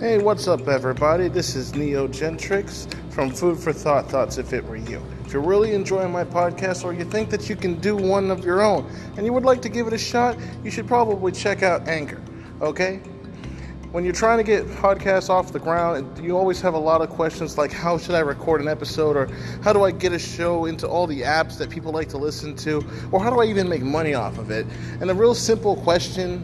Hey, what's up, everybody? This is Neo Gentrix from Food for Thought Thoughts If It Were You. If you're really enjoying my podcast or you think that you can do one of your own and you would like to give it a shot, you should probably check out Anchor, okay? When you're trying to get podcasts off the ground, you always have a lot of questions like how should I record an episode or how do I get a show into all the apps that people like to listen to or how do I even make money off of it? And a real simple question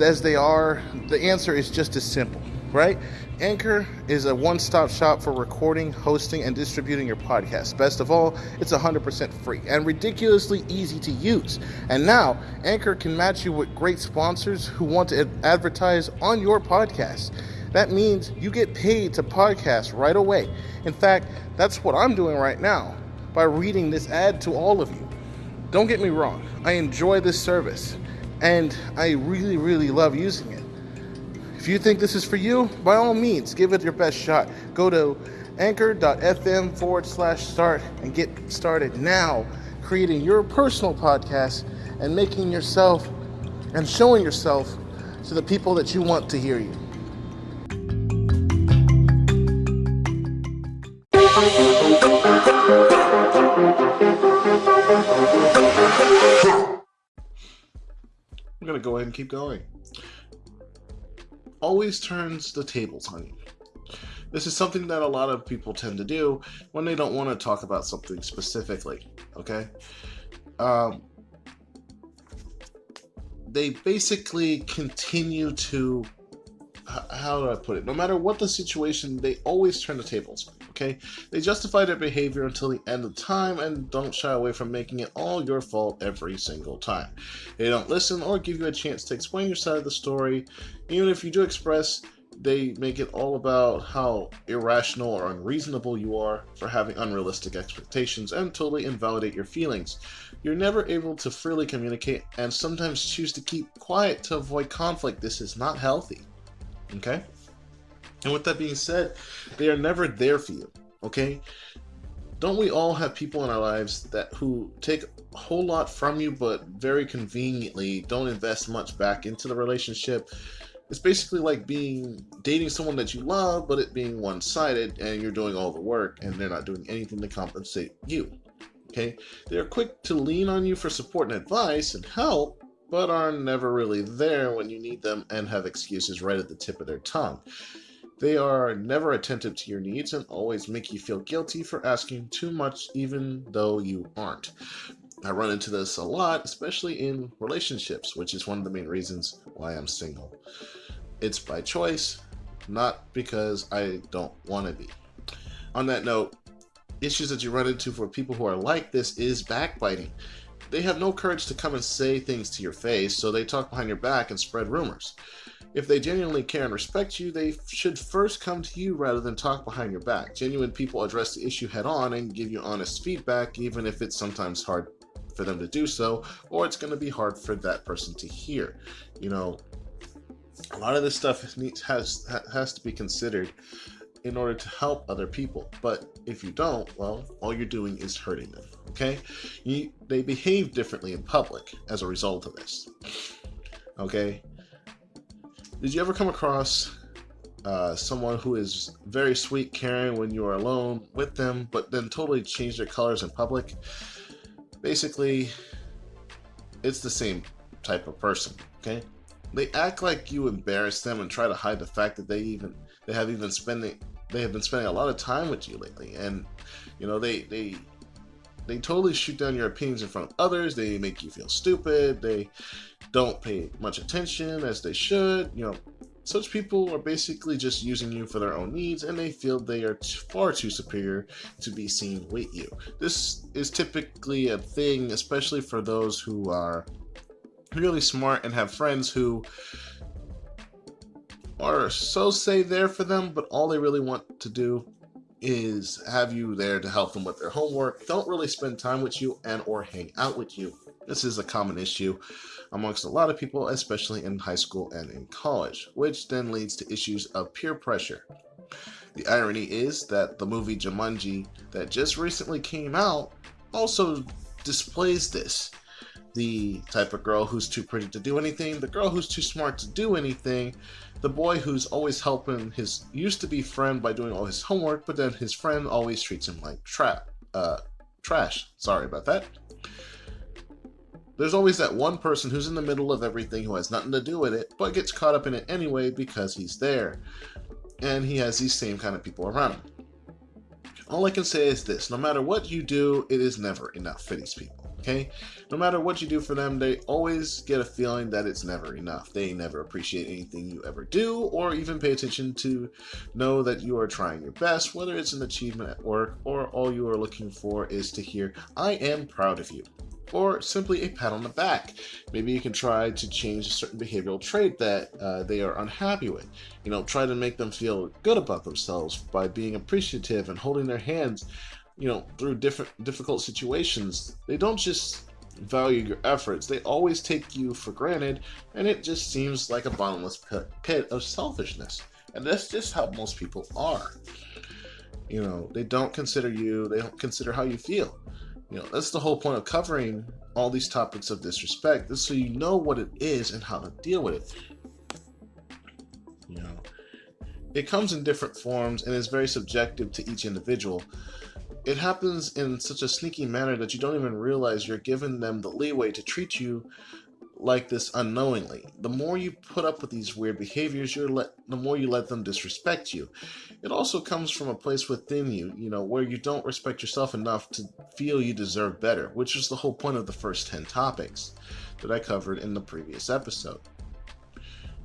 as they are, the answer is just as simple right? Anchor is a one stop shop for recording, hosting, and distributing your podcast. Best of all, it's 100% free and ridiculously easy to use. And now, Anchor can match you with great sponsors who want to advertise on your podcast. That means you get paid to podcast right away. In fact, that's what I'm doing right now by reading this ad to all of you. Don't get me wrong, I enjoy this service and I really, really love using it. If you think this is for you, by all means, give it your best shot. Go to anchor.fm forward slash start and get started now creating your personal podcast and making yourself and showing yourself to the people that you want to hear you. I'm going to go ahead and keep going always turns the tables on you. This is something that a lot of people tend to do when they don't want to talk about something specifically. Okay? Um, they basically continue to. How do I put it? No matter what the situation, they always turn the tables okay? They justify their behavior until the end of time and don't shy away from making it all your fault every single time. They don't listen or give you a chance to explain your side of the story. Even if you do express, they make it all about how irrational or unreasonable you are for having unrealistic expectations and totally invalidate your feelings. You're never able to freely communicate and sometimes choose to keep quiet to avoid conflict. This is not healthy. Okay? And with that being said, they are never there for you. Okay? Don't we all have people in our lives that who take a whole lot from you but very conveniently don't invest much back into the relationship? It's basically like being dating someone that you love but it being one-sided and you're doing all the work and they're not doing anything to compensate you. Okay? They are quick to lean on you for support and advice and help, but are never really there when you need them and have excuses right at the tip of their tongue. They are never attentive to your needs and always make you feel guilty for asking too much, even though you aren't. I run into this a lot, especially in relationships, which is one of the main reasons why I'm single. It's by choice, not because I don't want to be. On that note, issues that you run into for people who are like this is backbiting. They have no courage to come and say things to your face, so they talk behind your back and spread rumors. If they genuinely care and respect you, they should first come to you rather than talk behind your back. Genuine people address the issue head on and give you honest feedback, even if it's sometimes hard for them to do so, or it's going to be hard for that person to hear. You know, a lot of this stuff needs has has to be considered in order to help other people. But if you don't, well, all you're doing is hurting them. Okay, you, they behave differently in public as a result of this. Okay, did you ever come across uh, someone who is very sweet, caring when you are alone with them, but then totally change their colors in public? Basically, it's the same type of person. Okay, they act like you embarrass them and try to hide the fact that they even they have even spending they have been spending a lot of time with you lately, and you know they they they totally shoot down your opinions in front of others. They make you feel stupid. They don't pay much attention as they should. You know, such people are basically just using you for their own needs and they feel they are far too superior to be seen with you. This is typically a thing, especially for those who are really smart and have friends who are so say there for them, but all they really want to do is have you there to help them with their homework, don't really spend time with you and or hang out with you. This is a common issue amongst a lot of people, especially in high school and in college, which then leads to issues of peer pressure. The irony is that the movie Jumanji that just recently came out also displays this. The type of girl who's too pretty to do anything, the girl who's too smart to do anything, the boy who's always helping his used to be friend by doing all his homework, but then his friend always treats him like trap, uh, trash. Sorry about that. There's always that one person who's in the middle of everything who has nothing to do with it, but gets caught up in it anyway because he's there. And he has these same kind of people around him. All I can say is this no matter what you do, it is never enough for these people. Okay? No matter what you do for them, they always get a feeling that it's never enough. They never appreciate anything you ever do or even pay attention to know that you are trying your best, whether it's an achievement at work or all you are looking for is to hear, I am proud of you or simply a pat on the back. Maybe you can try to change a certain behavioral trait that uh, they are unhappy with. You know, try to make them feel good about themselves by being appreciative and holding their hands, you know, through different difficult situations. They don't just value your efforts, they always take you for granted, and it just seems like a bottomless pit of selfishness. And that's just how most people are. You know, they don't consider you, they don't consider how you feel you know, that's the whole point of covering all these topics of disrespect, is so you know what it is and how to deal with it. You know, it comes in different forms and is very subjective to each individual. It happens in such a sneaky manner that you don't even realize you're giving them the leeway to treat you like this unknowingly. The more you put up with these weird behaviors, you're let the more you let them disrespect you. It also comes from a place within you, you know, where you don't respect yourself enough to feel you deserve better, which is the whole point of the first 10 topics that I covered in the previous episode.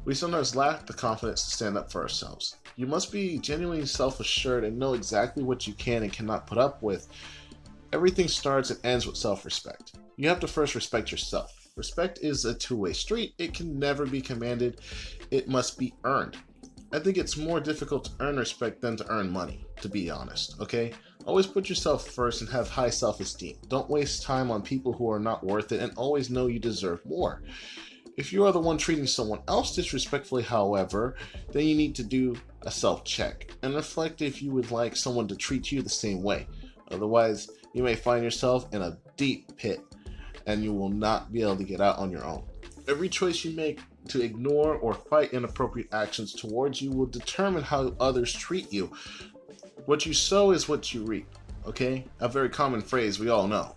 We sometimes lack the confidence to stand up for ourselves. You must be genuinely self assured and know exactly what you can and cannot put up with. Everything starts and ends with self respect. You have to first respect yourself. Respect is a two way street. It can never be commanded, it must be earned. I think it's more difficult to earn respect than to earn money, to be honest, okay? Always put yourself first and have high self esteem. Don't waste time on people who are not worth it and always know you deserve more. If you are the one treating someone else disrespectfully, however, then you need to do a self check and reflect if you would like someone to treat you the same way. Otherwise, you may find yourself in a deep pit and you will not be able to get out on your own. Every choice you make to ignore or fight inappropriate actions towards you will determine how others treat you. What you sow is what you reap, okay? A very common phrase we all know.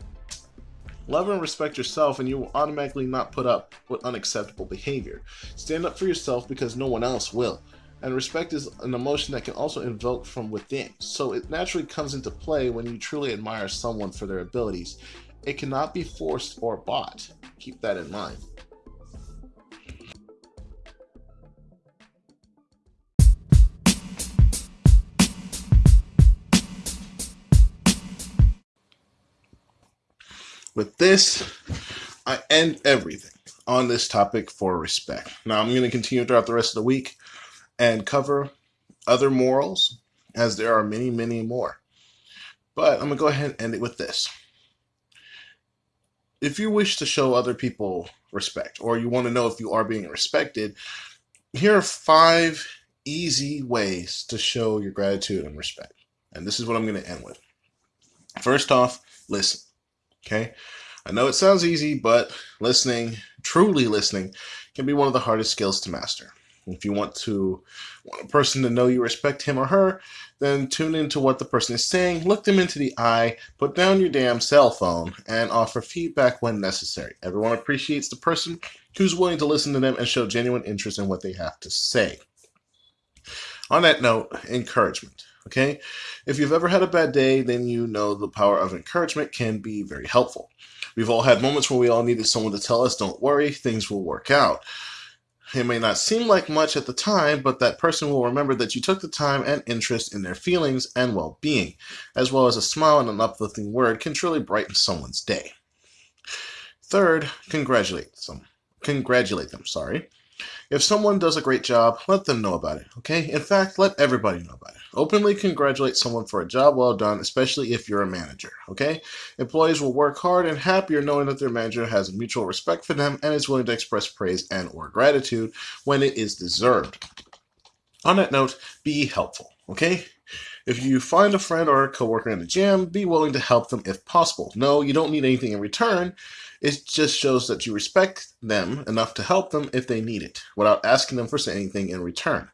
Love and respect yourself, and you will automatically not put up with unacceptable behavior. Stand up for yourself because no one else will. And respect is an emotion that can also invoke from within, so it naturally comes into play when you truly admire someone for their abilities it cannot be forced or bought. Keep that in mind. With this, I end everything on this topic for respect. Now, I'm going to continue throughout the rest of the week and cover other morals, as there are many, many more. But I'm going to go ahead and end it with this if you wish to show other people respect or you want to know if you are being respected, here are five easy ways to show your gratitude and respect. And this is what I'm going to end with. First off, listen. Okay? I know it sounds easy, but listening, truly listening, can be one of the hardest skills to master. If you want to want a person to know you respect him or her, then tune into what the person is saying, look them into the eye, put down your damn cell phone, and offer feedback when necessary. Everyone appreciates the person who's willing to listen to them and show genuine interest in what they have to say. On that note, encouragement. Okay? If you've ever had a bad day, then you know the power of encouragement can be very helpful. We've all had moments where we all needed someone to tell us, don't worry, things will work out. It may not seem like much at the time, but that person will remember that you took the time and interest in their feelings and well being, as well as a smile and an uplifting word can truly brighten someone's day. Third, congratulate them. Congratulate them, sorry. If someone does a great job, let them know about it, okay? In fact, let everybody know about it. Openly congratulate someone for a job well done, especially if you're a manager, okay? Employees will work hard and happier knowing that their manager has a mutual respect for them and is willing to express praise and or gratitude when it is deserved. On that note, be helpful, okay? If you find a friend or a coworker in the gym, be willing to help them if possible. No, you don't need anything in return. It just shows that you respect them enough to help them if they need it, without asking them for anything in return.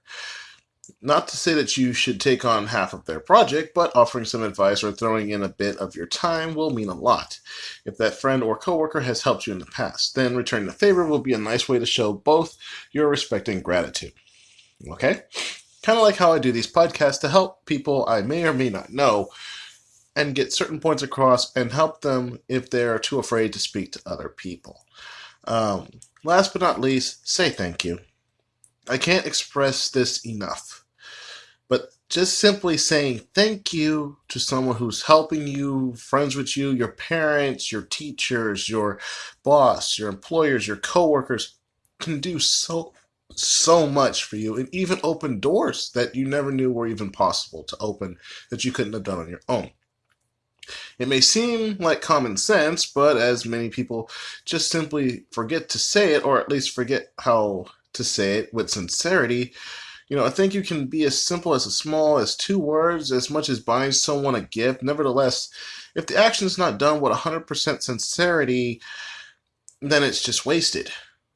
Not to say that you should take on half of their project, but offering some advice or throwing in a bit of your time will mean a lot. If that friend or coworker has helped you in the past, then returning the favor will be a nice way to show both your respect and gratitude. Okay? Kind of like how I do these podcasts to help people I may or may not know and get certain points across and help them if they're too afraid to speak to other people. Um, last but not least, say thank you. I can't express this enough. But just simply saying thank you to someone who's helping you, friends with you, your parents, your teachers, your boss, your employers, your coworkers can do so so much for you and even open doors that you never knew were even possible to open that you couldn't have done on your own. It may seem like common sense, but as many people just simply forget to say it, or at least forget how to say it with sincerity, you know, I think you can be as simple as as small as two words, as much as buying someone a gift. Nevertheless, if the action is not done with 100% sincerity, then it's just wasted.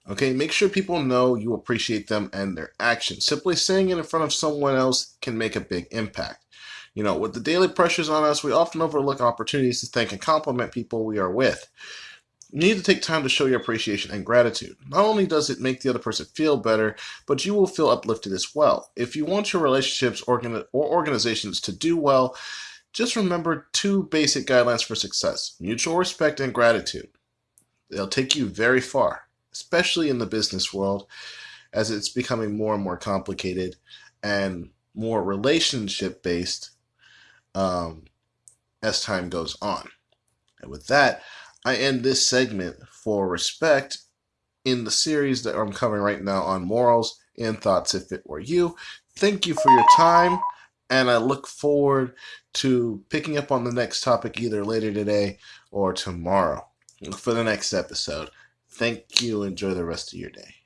Okay, make sure people know you appreciate them and their actions. Simply saying it in front of someone else can make a big impact. You know, with the daily pressures on us, we often overlook opportunities to thank and compliment people we are with. You need to take time to show your appreciation and gratitude. Not only does it make the other person feel better, but you will feel uplifted as well. If you want your relationships or organizations to do well, just remember two basic guidelines for success mutual respect and gratitude. They'll take you very far, especially in the business world, as it's becoming more and more complicated and more relationship based um, as time goes on. And with that, I end this segment for respect in the series that I'm covering right now on morals and thoughts if it were you. Thank you for your time, and I look forward to picking up on the next topic either later today or tomorrow for the next episode. Thank you. Enjoy the rest of your day.